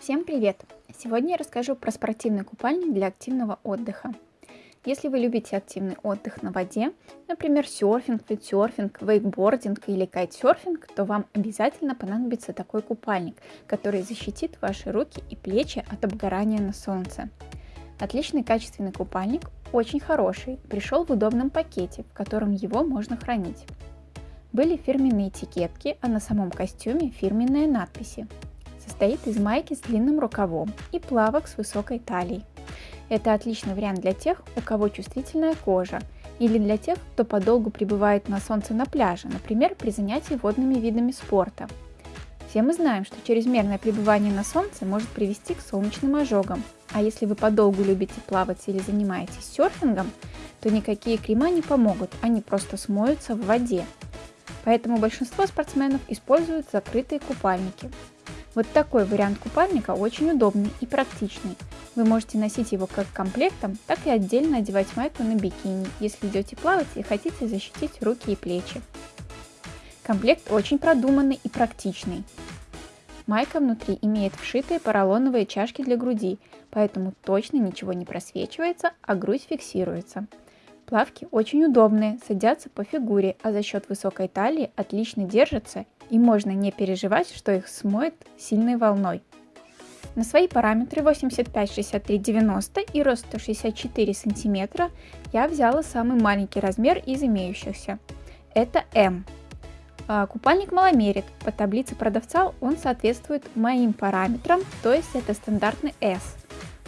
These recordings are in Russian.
Всем привет! Сегодня я расскажу про спортивный купальник для активного отдыха. Если вы любите активный отдых на воде, например, серфинг, виндсерфинг, вейкбординг или кайтсерфинг, то вам обязательно понадобится такой купальник, который защитит ваши руки и плечи от обгорания на солнце. Отличный качественный купальник, очень хороший, пришел в удобном пакете, в котором его можно хранить. Были фирменные этикетки, а на самом костюме фирменные надписи состоит из майки с длинным рукавом и плавок с высокой талией. Это отличный вариант для тех, у кого чувствительная кожа, или для тех, кто подолгу пребывает на солнце на пляже, например, при занятии водными видами спорта. Все мы знаем, что чрезмерное пребывание на солнце может привести к солнечным ожогам, а если вы подолгу любите плавать или занимаетесь серфингом, то никакие крема не помогут, они просто смоются в воде. Поэтому большинство спортсменов используют закрытые купальники. Вот такой вариант купальника очень удобный и практичный. Вы можете носить его как комплектом, так и отдельно одевать майку на бикини, если идете плавать и хотите защитить руки и плечи. Комплект очень продуманный и практичный. Майка внутри имеет вшитые поролоновые чашки для груди, поэтому точно ничего не просвечивается, а грудь фиксируется. Плавки очень удобные, садятся по фигуре, а за счет высокой талии отлично держатся и можно не переживать, что их смоет сильной волной. На свои параметры 85, 63, 90 и рост 164 см я взяла самый маленький размер из имеющихся. Это М. А, купальник маломерит. По таблице продавца он соответствует моим параметрам, то есть это стандартный S.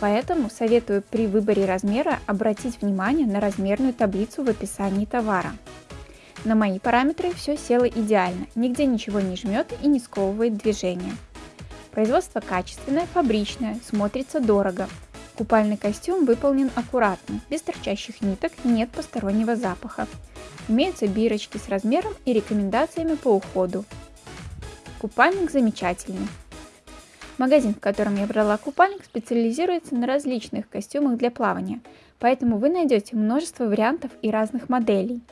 Поэтому советую при выборе размера обратить внимание на размерную таблицу в описании товара. На мои параметры все село идеально, нигде ничего не жмет и не сковывает движение. Производство качественное, фабричное, смотрится дорого. Купальный костюм выполнен аккуратно, без торчащих ниток нет постороннего запаха. Имеются бирочки с размером и рекомендациями по уходу. Купальник замечательный. Магазин, в котором я брала купальник, специализируется на различных костюмах для плавания, поэтому вы найдете множество вариантов и разных моделей.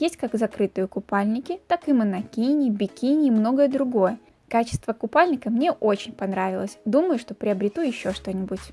Есть как закрытые купальники, так и монокини, бикини и многое другое. Качество купальника мне очень понравилось, думаю, что приобрету еще что-нибудь.